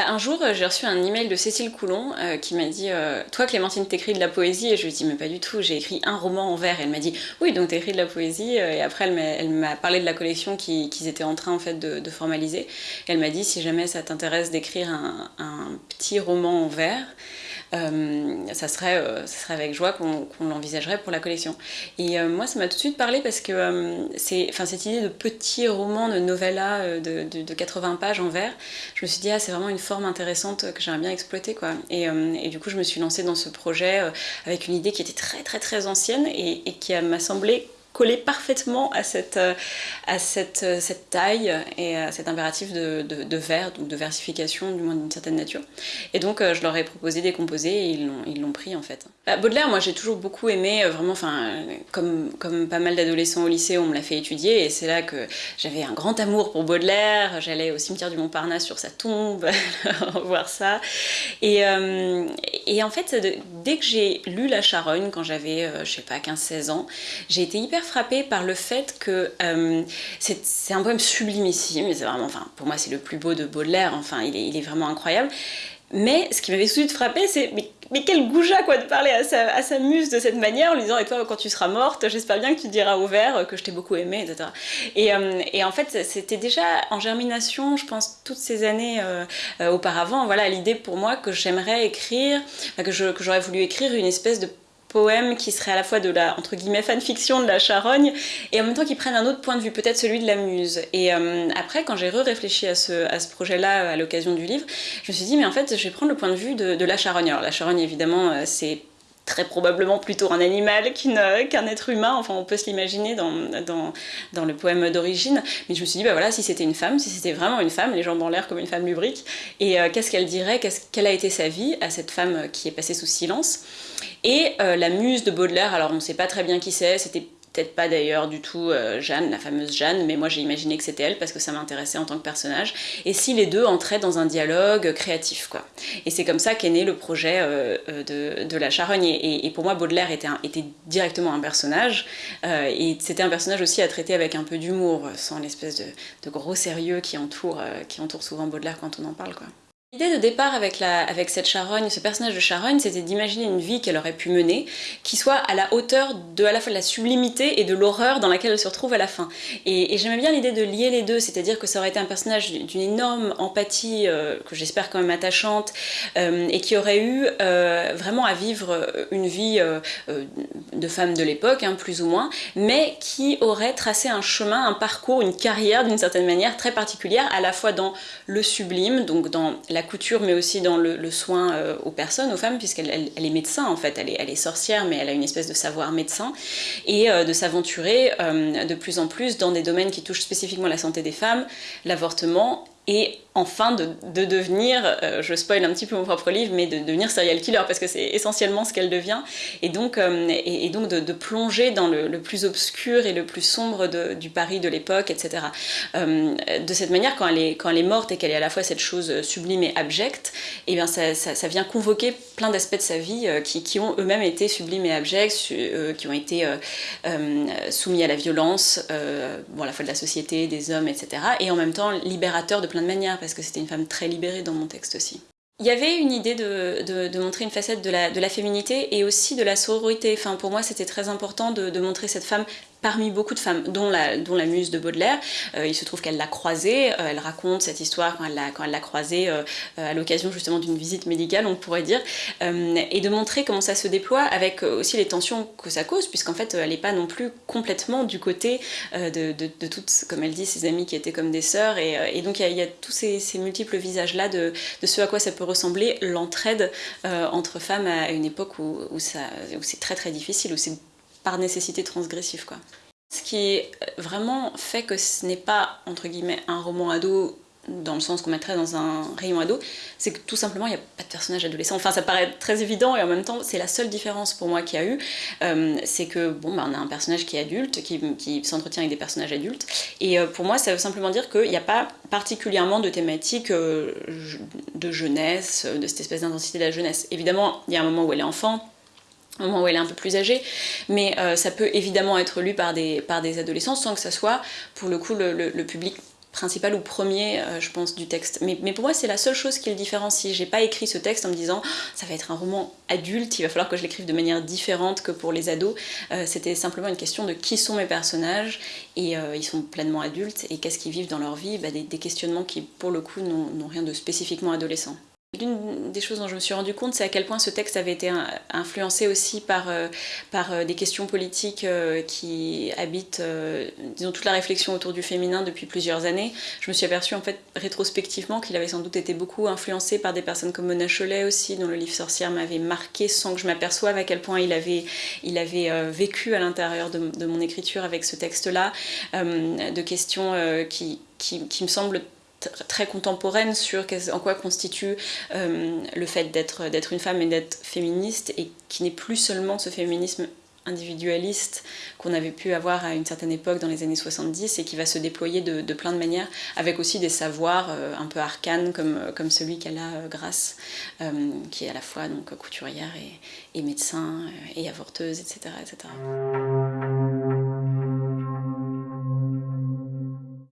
Bah, un jour, j'ai reçu un email de Cécile Coulon euh, qui m'a dit euh, Toi, Clémentine, t'écris de la poésie? Et je lui ai dit Mais pas du tout, j'ai écrit un roman en vers. Elle m'a dit Oui, donc t'écris de la poésie. Et après, elle m'a parlé de la collection qu'ils étaient en train en fait, de, formaliser. Elle m'a dit Si jamais ça t'intéresse d'écrire un, petit roman en vers, euh, ça, serait, euh, ça serait avec joie qu'on l'envisagerait pour la collection. Et euh, moi, ça m'a tout de suite parlé parce que c'est, cette idée de petit roman, de novella de, de, 80 pages en vers, je me suis dit, ah, c'est vraiment une intéressante que j'aimerais bien exploiter. Quoi. Et, et, du coup, je me suis lancée dans ce projet avec une idée qui était très, très, très ancienne et, et qui m'a semblé coller parfaitement à cette, euh, à cette, euh, cette taille et à cet impératif de, de, de vers, donc de versification du moins d'une certaine nature. Et donc euh, je leur ai proposé des composés et ils l'ont pris en fait. Bah, Baudelaire, moi j'ai toujours beaucoup aimé, vraiment, enfin, comme, comme pas mal d'adolescents au lycée, on me l'a fait étudier et c'est là que j'avais un grand amour pour Baudelaire, j'allais au cimetière du Montparnasse sur sa tombe, voir ça. Et, et en fait, dès que j'ai lu La Charogne, quand j'avais, je sais pas, 15-16 ans, j'ai été hyper frappée par le fait que euh, c'est un poème sublimissime, c'est vraiment, enfin, pour moi c'est le plus beau de Baudelaire, enfin il est, vraiment incroyable. Mais ce qui m'avait tout de frappé, c'est mais, quel goujat quoi de parler à sa, à muse de cette manière en lui disant et toi quand tu seras morte, j'espère bien que tu diras au vert que je t'ai beaucoup aimé, etc. Et, euh, et en fait c'était déjà en germination, je pense toutes ces années euh, auparavant, voilà l'idée pour moi que j'aimerais écrire, que j'aurais voulu écrire une espèce de poème qui serait à la fois de la entre guillemets fanfiction de la charogne et en même temps qui prennent un autre point de vue, peut-être celui de la muse. Et euh, après, quand j'ai re-réfléchi à ce, à ce projet-là à l'occasion du livre, je me suis dit, mais en fait, je vais prendre le point de vue de, la charogne. Alors la charogne, évidemment, euh, c'est très probablement plutôt un animal qu'un être humain, enfin on peut se l'imaginer dans, dans, dans, le poème d'origine, mais je me suis dit, bah voilà, si c'était une femme, si c'était vraiment une femme, les jambes en l'air comme une femme lubrique, et euh, qu'est-ce qu'elle dirait, qu'est-ce quelle a été sa vie à cette femme qui est passée sous silence, et euh, la muse de Baudelaire, alors on ne sait pas très bien qui c'est, c'était peut-être pas d'ailleurs du tout euh, Jeanne, la fameuse Jeanne, mais moi j'ai imaginé que c'était elle parce que ça m'intéressait en tant que personnage. Et si les deux entraient dans un dialogue créatif, quoi. Et c'est comme ça qu'est né le projet euh, de, La Charogne. Et, pour moi, Baudelaire était, était directement un personnage, et c'était un personnage aussi à traiter avec un peu d'humour, sans l'espèce de, de, gros sérieux qui entoure, qui entoure souvent Baudelaire quand on en parle, quoi. L'idée de départ avec, la, avec cette charogne, ce personnage de charogne, c'était d'imaginer une vie qu'elle aurait pu mener, qui soit à la hauteur de à la fois de la sublimité et de l'horreur dans laquelle elle se retrouve à la fin. Et, j'aimais bien l'idée de lier les deux, c'est-à-dire que ça aurait été un personnage d'une énorme empathie, euh, que j'espère quand même attachante, euh, et qui aurait eu euh, vraiment à vivre une vie de femme de l'époque, hein, plus ou moins, mais qui aurait tracé un chemin, un parcours, une carrière d'une certaine manière très particulière, à la fois dans le sublime, donc dans la couture, mais aussi dans le, soin euh, aux personnes, aux femmes, puisqu'elle elle, est médecin en fait, elle est, elle est, sorcière, mais elle a une espèce de savoir médecin, et euh, de s'aventurer euh, de plus en plus dans des domaines qui touchent spécifiquement la santé des femmes, l'avortement et enfin de, devenir, euh, je spoil un petit peu mon propre livre, mais de, devenir serial killer parce que c'est essentiellement ce qu'elle devient et donc, euh, et, donc de, plonger dans le, plus obscur et le plus sombre du Paris de l'époque, etc. Euh, de cette manière, quand elle est, quand elle est morte et qu'elle est à la fois cette chose sublime et abjecte, et eh bien ça, ça, vient convoquer d'aspects de sa vie qui, qui ont eux-mêmes été sublimes et abjects, qui ont été soumis à la violence, bon, à la fois de la société, des hommes, etc. Et en même temps libérateurs de plein de manières parce que c'était une femme très libérée dans mon texte aussi. Il y avait une idée de, montrer une facette de la, de la, féminité et aussi de la sororité. Enfin, pour moi, c'était très important de, montrer cette femme parmi beaucoup de femmes, dont la, muse de Baudelaire. Euh, il se trouve qu'elle l'a croisée, euh, elle raconte cette histoire quand elle l'a croisée euh, à l'occasion justement d'une visite médicale, on pourrait dire, et de montrer comment ça se déploie avec aussi les tensions que ça cause, puisqu'en fait elle n'est pas non plus complètement du côté de, de, toutes, comme elle dit, ses amies qui étaient comme des sœurs, et, donc il y, a tous ces, multiples visages-là de, ce à quoi ça peut ressembler, l'entraide entre femmes à une époque où, où c'est très très difficile, où c'est par nécessité transgressif. Quoi. Ce qui vraiment fait que ce n'est pas, entre guillemets, un roman ado dans le sens qu'on mettrait dans un rayon ado, c'est que tout simplement il n'y a pas de personnage adolescent. Enfin ça paraît très évident et en même temps c'est la seule différence pour moi qu'il y a eu, euh, c'est que bon bah, on a un personnage qui est adulte, qui, s'entretient avec des personnages adultes, et euh, pour moi ça veut simplement dire qu'il n'y a pas particulièrement de thématique euh, de jeunesse, de cette espèce d'intensité de la jeunesse. Évidemment il y a un moment où elle est enfant, au moment où elle est un peu plus âgée, mais euh, ça peut évidemment être lu par des, par des adolescents sans que ça soit pour le coup le, public principal ou premier, euh, je pense, du texte. Mais, pour moi, c'est la seule chose qui le différencie. J'ai pas écrit ce texte en me disant ça va être un roman adulte, il va falloir que je l'écrive de manière différente que pour les ados. Euh, c'était simplement une question de qui sont mes personnages et ils sont pleinement adultes et qu'est-ce qu'ils vivent dans leur vie, bah, des questionnements qui, pour le coup, n'ont rien de spécifiquement adolescent. L'une des choses dont je me suis rendu compte, c'est à quel point ce texte avait été influencé aussi par, euh, euh, des questions politiques euh, qui habitent, disons, toute la réflexion autour du féminin depuis plusieurs années. Je me suis aperçue, en fait, rétrospectivement, qu'il avait sans doute été beaucoup influencé par des personnes comme Mona Cholet aussi, dont le livre Sorcière m'avait marqué sans que je m'aperçoive à quel point il avait, il avait vécu à l'intérieur de, de, mon écriture avec ce texte-là, de questions qui, qui, qui me semblent très contemporaine sur en quoi constitue euh, le fait d'être une femme et d'être féministe et qui n'est plus seulement ce féminisme individualiste qu'on avait pu avoir à une certaine époque dans les années 70 et qui va se déployer de, plein de manières avec aussi des savoirs euh, un peu arcanes comme, comme celui qu'elle a euh, Grâce qui est à la fois donc couturière et, et médecin et avorteuse etc. etc.